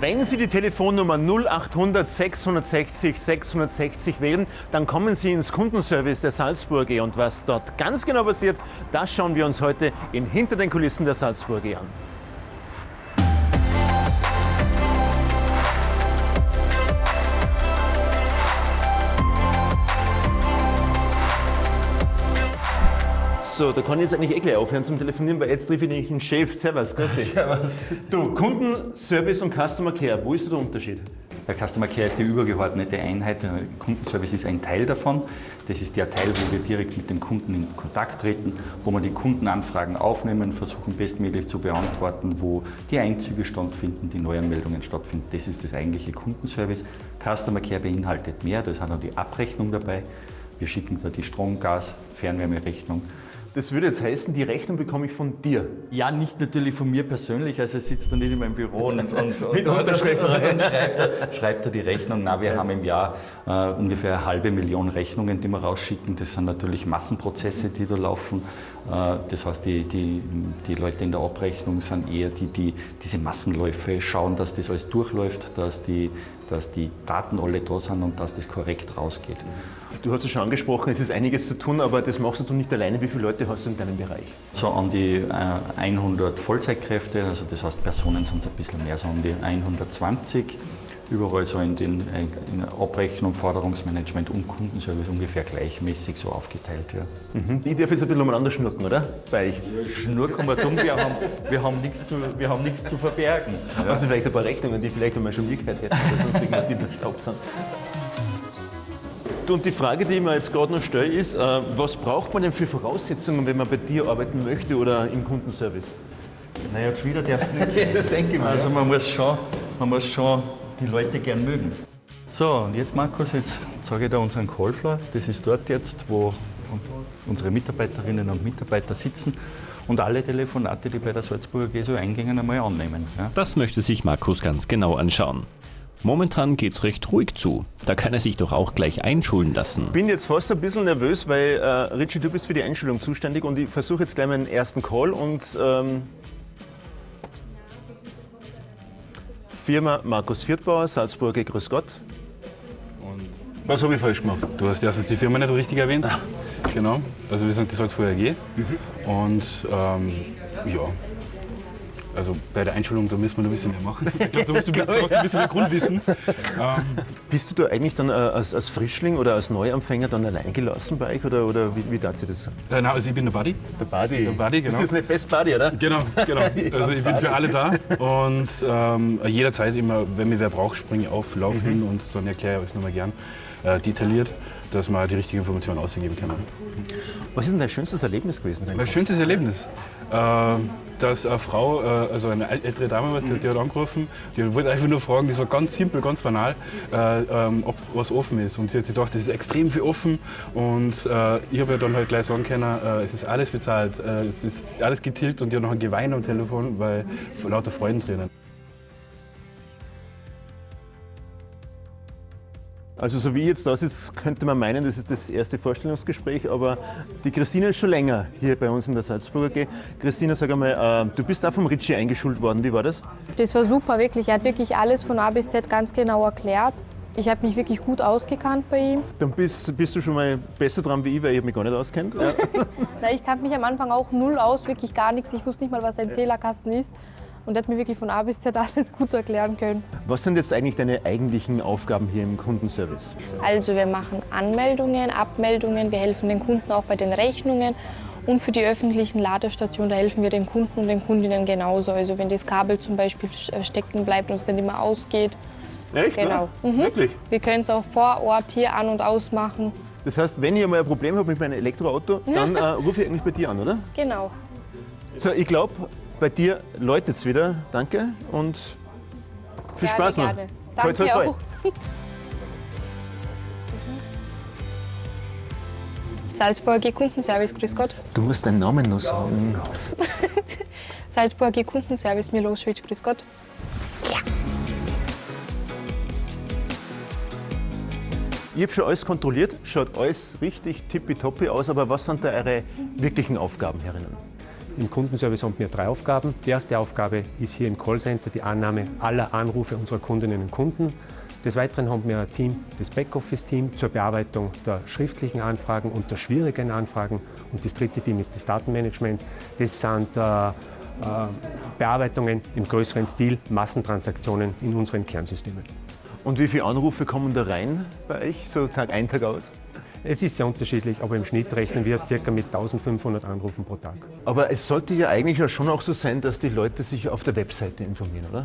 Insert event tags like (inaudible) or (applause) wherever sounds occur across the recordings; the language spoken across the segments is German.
Wenn Sie die Telefonnummer 0800 660 660 wählen, dann kommen Sie ins Kundenservice der Salzburger. Und was dort ganz genau passiert, das schauen wir uns heute in Hinter den Kulissen der Salzburger an. So, da kann ich jetzt eigentlich eh gleich aufhören zum Telefonieren, weil jetzt treffe ich nämlich einen Chef. Servus, grüß dich. Du, Kundenservice und Customer Care, wo ist der Unterschied? Der Customer Care ist die übergeordnete Einheit, der Kundenservice ist ein Teil davon. Das ist der Teil, wo wir direkt mit dem Kunden in Kontakt treten, wo wir die Kundenanfragen aufnehmen, versuchen bestmöglich zu beantworten, wo die Einzüge stattfinden, die Neuanmeldungen stattfinden. Das ist das eigentliche Kundenservice. Customer Care beinhaltet mehr, da ist auch noch die Abrechnung dabei. Wir schicken da die Strom-, Gas-, Fernwärmerechnung das würde jetzt heißen, die Rechnung bekomme ich von dir. Ja, nicht natürlich von mir persönlich, also er sitzt da nicht in meinem Büro und, und, (laughs) und, Mit Unterschrift und schreibt, er, schreibt er die Rechnung. Na, wir haben im Jahr äh, ungefähr eine halbe Million Rechnungen, die wir rausschicken. Das sind natürlich Massenprozesse, die da laufen. Äh, das heißt, die, die, die Leute in der Abrechnung sind eher die, die diese Massenläufe schauen, dass das alles durchläuft, dass die, dass die Daten alle da sind und dass das korrekt rausgeht. Du hast es schon angesprochen, es ist einiges zu tun, aber das machst du nicht alleine. Wie viele Leute hast du in deinem Bereich? So an die 100 äh, Vollzeitkräfte, also das heißt Personen sind es ein bisschen mehr, so an die 120. Überall so in den in Abrechnung, Forderungsmanagement und Kundenservice ungefähr gleichmäßig so aufgeteilt. Ja. Mhm. Ich darf jetzt ein bisschen umeinander schnurken, oder? Bei euch. Schnurken wir dumm, wir haben, wir haben nichts zu, wir haben nichts zu verbergen. Ja. Also vielleicht ein paar Rechnungen, die vielleicht einmal schon mitgehört hätten, oder sonst irgendwas, die verstaubt sind. Und die Frage, die ich mir jetzt gerade noch stelle, ist, äh, was braucht man denn für Voraussetzungen, wenn man bei dir arbeiten möchte oder im Kundenservice? Naja, jetzt wieder darfst du nicht (laughs) das denke ich mal. Also man muss, schon, man muss schon die Leute gern mögen. So, und jetzt Markus, jetzt zeige ich dir unseren Callfloor. Das ist dort jetzt, wo unsere Mitarbeiterinnen und Mitarbeiter sitzen und alle Telefonate, die bei der Salzburger GSO eingängen, einmal annehmen. Ja? Das möchte sich Markus ganz genau anschauen. Momentan geht's recht ruhig zu. Da kann er sich doch auch gleich einschulen lassen. Bin jetzt fast ein bisschen nervös, weil äh, Richie, du bist für die Einschulung zuständig und ich versuche jetzt gleich meinen ersten Call und ähm, Firma Markus Viertbauer, Salzburger, grüß Gott. Und was habe ich falsch gemacht? Du hast erstens die Firma nicht richtig erwähnt. Ah. Genau. Also wir sind die Salzburger AG. Mhm. Und ähm, ja, also bei der Einschulung, da müssen wir noch ein bisschen mehr machen. (laughs) Ich glaube, da musst du, (laughs) glaub, brauchst ein bisschen mehr Grundwissen. Ähm. Bist du da eigentlich dann äh, als, als, Frischling oder als Neuanfänger dann allein gelassen bei euch oder, oder wie, wie darf sich das? Äh, nein, also ich bin der Buddy. Der Buddy. Der Buddy, genau. Das ist nicht Best Buddy, oder? Genau, genau. (laughs) Also ich bin für alle da und ähm, jederzeit immer, wenn mir wer braucht, springe ich auf, laufe mhm. hin und dann erkläre ich alles nochmal gern äh, detailliert dass man die richtige Information ausgeben kann. Was ist denn dein schönstes Erlebnis gewesen? Mein schönstes Erlebnis? Äh, dass eine Frau, äh, also eine ältere Dame, was, die, die, hat angerufen, die wollte einfach nur fragen, das war ganz simpel, ganz banal, äh, ähm, ob was offen ist. Und sie hat sich gedacht, das ist extrem viel offen. Und äh, ich habe ja dann halt gleich sagen können, äh, es ist alles bezahlt, äh, es ist alles getilgt und die hat noch ein Gewein am Telefon, weil lauter Freudentränen. Also so wie jetzt da sitzt, könnte man meinen, das ist das erste Vorstellungsgespräch, aber die Christina ist schon länger hier bei uns in der Salzburger G. Christina, sag einmal, äh, du bist auch vom Ritchie eingeschult worden, wie war das? Das war super, wirklich. Er hat wirklich alles von A bis Z ganz genau erklärt. Ich habe mich wirklich gut ausgekannt bei ihm. Dann bist, bist du schon mal besser dran wie ich, weil ich mich gar nicht auskennt. (laughs) Ja. Na, ich kannte mich am Anfang auch null aus, wirklich gar nichts. Ich wusste nicht mal, was ein Zählerkasten ist und er hat mir wirklich von A bis Z (laughs) alles gut erklären können. Was sind jetzt eigentlich deine eigentlichen Aufgaben hier im Kundenservice? Also wir machen Anmeldungen, Abmeldungen, wir helfen den Kunden auch bei den Rechnungen und für die öffentlichen Ladestationen, da helfen wir den Kunden und den Kundinnen genauso. Also wenn das Kabel zum Beispiel äh, stecken bleibt und es dann immer ausgeht. Echt? Genau. Mhm. Wirklich? Wir können es auch vor Ort hier an- und ausmachen. Das heißt, wenn ich mal ein Problem habe mit meinem Elektroauto, dann äh, rufe ich eigentlich bei dir an, oder? Genau. So, ich glaube, bei dir läutet es wieder. Danke und viel gerne, Spaß noch. Gerne. Danke toi, toi, toi. (laughs) Salzburger Kundenservice, grüß Gott. Du musst deinen Namen noch sagen. (laughs) Salzburger Kundenservice, Milosevic, grüß Gott. Ja. Ich habe schon alles kontrolliert, schaut alles richtig tippitoppi aus, aber was sind da eure wirklichen Aufgaben herinnen? Im Kundenservice haben wir drei Aufgaben. Die erste Aufgabe ist hier im Callcenter die Annahme aller Anrufe unserer Kundinnen und Kunden. Des Weiteren haben wir ein Team, das Backoffice-Team zur Bearbeitung der schriftlichen Anfragen und der schwierigen Anfragen. Und das dritte Team ist das Datenmanagement. Das sind äh, äh, Bearbeitungen im größeren Stil, Massentransaktionen in unseren Kernsystemen. Und wie viele Anrufe kommen da rein bei euch, so Tag ein, Tag aus? Es ist sehr unterschiedlich, aber im Schnitt rechnen wir ca. mit 1500 Anrufen pro Tag. Aber es sollte ja eigentlich schon auch so sein, dass die Leute sich auf der Webseite informieren, oder?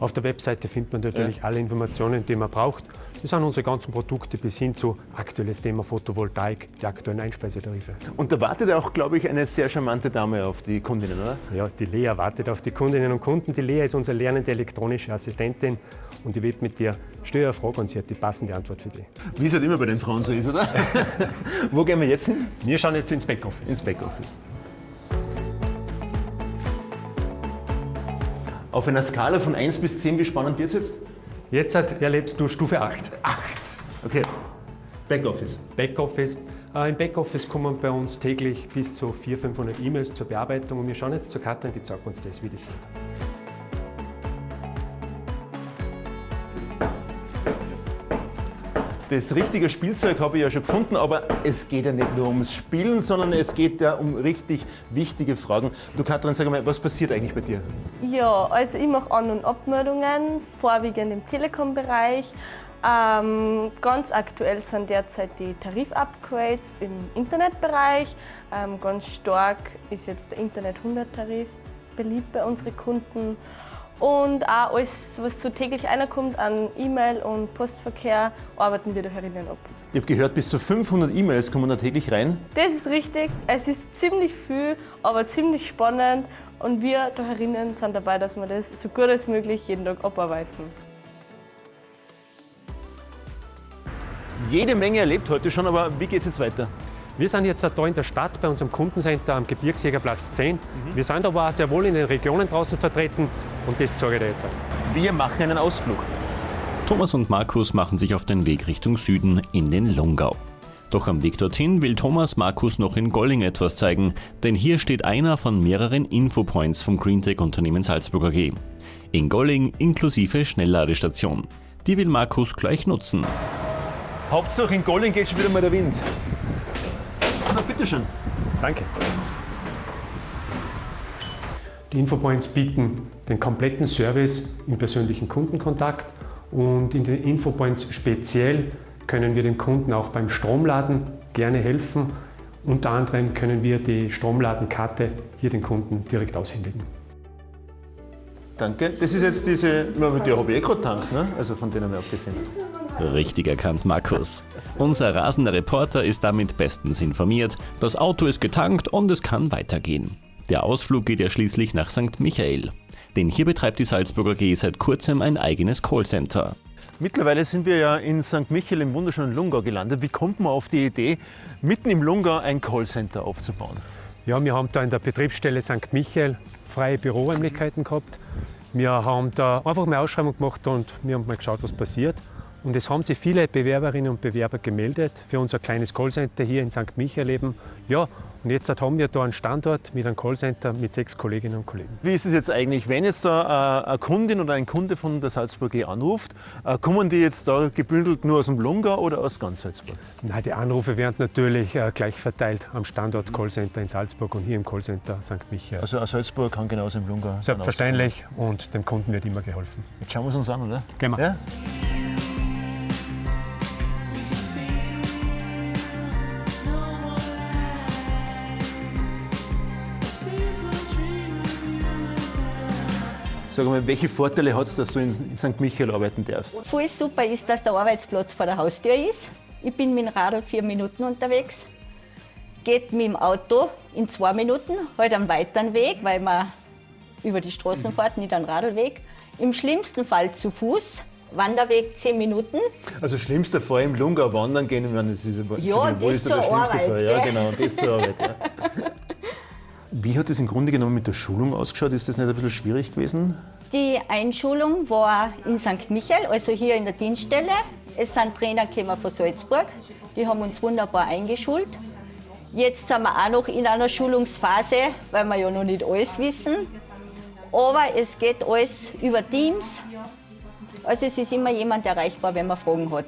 Auf der Webseite findet man natürlich ja. alle Informationen, die man braucht. Das sind unsere ganzen Produkte bis hin zu aktuelles Thema Photovoltaik, die aktuellen Einspeisetarife. Und da wartet auch, glaube ich, eine sehr charmante Dame auf die Kundinnen, oder? Ja, die Lea wartet auf die Kundinnen und Kunden. Die Lea ist unsere lernende elektronische Assistentin und die wird mit dir Frage und sie hat die passende Antwort für dich. Wie es halt immer bei den Frauen so ist, oder? (laughs) Wo gehen wir jetzt hin? Wir schauen jetzt ins Backoffice. Ins Backoffice. Auf einer Skala von 1 bis 10, wie spannend wird es jetzt? Jetzt erlebst du Stufe 8. 8. Okay. Backoffice. Backoffice. Äh, Im Backoffice kommen bei uns täglich bis zu 400, 500 E-Mails zur Bearbeitung und wir schauen jetzt zur Katrin, die zeigt uns das, wie das geht. Das richtige Spielzeug habe ich ja schon gefunden, aber es geht ja nicht nur ums Spielen, sondern es geht ja um richtig wichtige Fragen. Du Katrin, sag mal, was passiert eigentlich bei dir? Ja, also ich mache An- und Abmeldungen, vorwiegend im Telekom-Bereich. Ähm, ganz aktuell sind derzeit die Tarif-Upgrades im Internetbereich. Ähm, ganz stark ist jetzt der Internet 100-Tarif beliebt bei unseren Kunden. Und auch alles, was so täglich reinkommt an E-Mail und Postverkehr, arbeiten wir da herinnen ab. Ich habe gehört, bis zu 500 E-Mails kommen da täglich rein. Das ist richtig. Es ist ziemlich viel, aber ziemlich spannend. Und wir da herinnen sind dabei, dass wir das so gut als möglich jeden Tag abarbeiten. Jede Menge erlebt heute schon, aber wie geht es jetzt weiter? Wir sind jetzt da in der Stadt bei unserem Kundencenter am Gebirgsjägerplatz 10. Mhm. Wir sind aber auch sehr wohl in den Regionen draußen vertreten und das zeige ich dir jetzt an. Wir machen einen Ausflug. Thomas und Markus machen sich auf den Weg Richtung Süden in den Lungau. Doch am Weg dorthin will Thomas Markus noch in Golling etwas zeigen, denn hier steht einer von mehreren Infopoints vom Greentech-Unternehmen Salzburg AG. In Golling inklusive Schnellladestation. Die will Markus gleich nutzen. Hauptsache in Golling geht schon wieder mal der Wind. Na, bitteschön. Danke. Die Infopoints bieten den kompletten Service im persönlichen Kundenkontakt und in den Infopoints speziell können wir dem Kunden auch beim Stromladen gerne helfen. Unter anderem können wir die Stromladenkarte hier den Kunden direkt aushändigen. Danke. Das ist jetzt diese, mit der habe ich eh gerade tankt, ne? also von denen haben wir abgesehen. Richtig erkannt, Markus. Unser rasender Reporter ist damit bestens informiert. Das Auto ist getankt und es kann weitergehen. Der Ausflug geht ja schließlich nach St. Michael. Denn hier betreibt die Salzburger G seit kurzem ein eigenes Callcenter. Mittlerweile sind wir ja in St. Michael im wunderschönen Lungau gelandet. Wie kommt man auf die Idee, mitten im Lungau ein Callcenter aufzubauen? Ja, wir haben da in der Betriebsstelle St. Michael freie Büroräumlichkeiten gehabt. Wir haben da einfach eine Ausschreibung gemacht und wir haben mal geschaut, was passiert. Und es haben sich viele Bewerberinnen und Bewerber gemeldet für unser kleines Callcenter hier in St. Michael eben. Ja, und jetzt haben wir da einen Standort mit einem Callcenter mit sechs Kolleginnen und Kollegen. Wie ist es jetzt eigentlich, wenn jetzt da äh, eine Kundin oder ein Kunde von der Salzburg e anruft, äh, kommen die jetzt da gebündelt nur aus dem Lungau oder aus ganz Salzburg? Nein, die Anrufe werden natürlich äh, gleich verteilt am Standort Callcenter in Salzburg und hier im Callcenter St. Michael. Also aus Salzburg kann genauso im Lungau Selbstverständlich und dem Kunden wird immer geholfen. Jetzt schauen wir es uns an, oder? Gehen wir. Ja? Sag mal, welche Vorteile hat es, dass du in St. Michael arbeiten darfst? Voll super ist, dass der Arbeitsplatz vor der Haustür ist. Ich bin mit dem Radl vier Minuten unterwegs. Geht mit dem Auto in zwei Minuten, halt einen weiteren Weg, weil man über die Straßen mhm. fährt, nicht einen Radlweg. Im schlimmsten Fall zu Fuß, Wanderweg zehn Minuten. Also schlimmster Fall im Lungau wandern gehen, ich meine, das ist ja, das ist zur Arbeit. Fall. Ja, genau, das ist zur Arbeit. Ja. (laughs) Wie hat es im Grunde genommen mit der Schulung ausgeschaut? Ist das nicht ein bisschen schwierig gewesen? Die Einschulung war in St. Michael, also hier in der Dienststelle. Es sind Trainer gekommen von Salzburg, die haben uns wunderbar eingeschult. Jetzt sind wir auch noch in einer Schulungsphase, weil wir ja noch nicht alles wissen. Aber es geht alles über Teams. Also es ist immer jemand erreichbar, wenn man Fragen hat.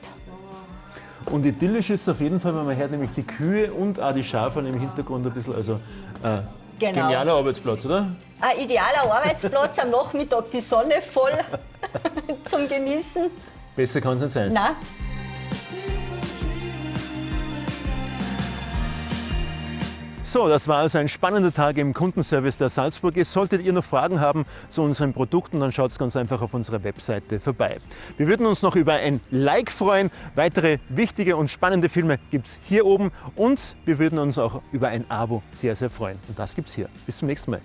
Und idyllisch ist es auf jeden Fall, weil man hört nämlich die Kühe und auch die Schafe im Hintergrund ein bisschen. Also äh, Genau. genialer Arbeitsplatz, oder? Ein idealer Arbeitsplatz, am Nachmittag die Sonne voll (laughs) zum Genießen. Besser kann es nicht sein. Nein. So, das war also ein spannender Tag im Kundenservice der Salzburg. Solltet ihr noch Fragen haben zu unseren Produkten, dann schaut ganz einfach auf unserer Webseite vorbei. Wir würden uns noch über ein Like freuen. Weitere wichtige und spannende Filme gibt es hier oben und wir würden uns auch über ein Abo sehr, sehr freuen. Und das gibt es hier. Bis zum nächsten Mal.